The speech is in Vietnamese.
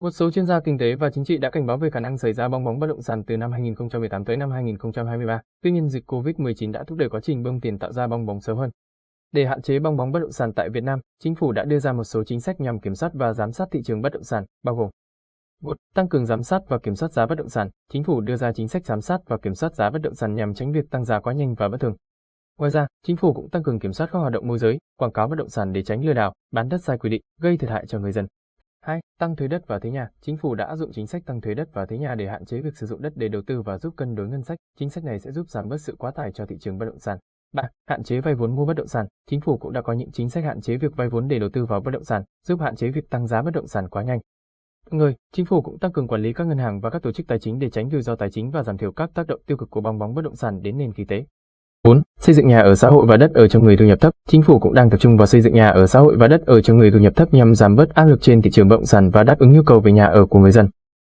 Một số chuyên gia kinh tế và chính trị đã cảnh báo về khả năng xảy ra bong bóng bất động sản từ năm 2018 tới năm 2023. Tuy nhiên, dịch COVID-19 đã thúc đẩy quá trình bơm tiền tạo ra bong bóng sớm hơn. Để hạn chế bong bóng bất động sản tại Việt Nam, chính phủ đã đưa ra một số chính sách nhằm kiểm soát và giám sát thị trường bất động sản, bao gồm 1. Tăng cường giám sát và kiểm soát giá bất động sản. Chính phủ đưa ra chính sách giám sát và kiểm soát giá bất động sản nhằm tránh việc tăng giá quá nhanh và bất thường. Ngoài ra, chính phủ cũng tăng cường kiểm soát các hoạt động môi giới, quảng cáo bất động sản để tránh lừa đảo, bán đất sai quy định, gây thiệt hại cho người dân. 2. Tăng thuế đất và thuế nhà. Chính phủ đã áp dụng chính sách tăng thuế đất và thuế nhà để hạn chế việc sử dụng đất để đầu tư và giúp cân đối ngân sách. Chính sách này sẽ giúp giảm bớt sự quá tải cho thị trường bất động sản. 3. Hạn chế vay vốn mua bất động sản. Chính phủ cũng đã có những chính sách hạn chế việc vay vốn để đầu tư vào bất động sản, giúp hạn chế việc tăng giá bất động sản quá nhanh. Người, chính phủ cũng tăng cường quản lý các ngân hàng và các tổ chức tài chính để tránh rủi ro tài chính và giảm thiểu các tác động tiêu cực của bong bóng bất động sản đến nền kinh tế. 4. Xây dựng nhà ở xã hội và đất ở cho người thu nhập thấp. Chính phủ cũng đang tập trung vào xây dựng nhà ở xã hội và đất ở cho người thu nhập thấp nhằm giảm bớt áp lực trên thị trường bất động sản và đáp ứng nhu cầu về nhà ở của người dân.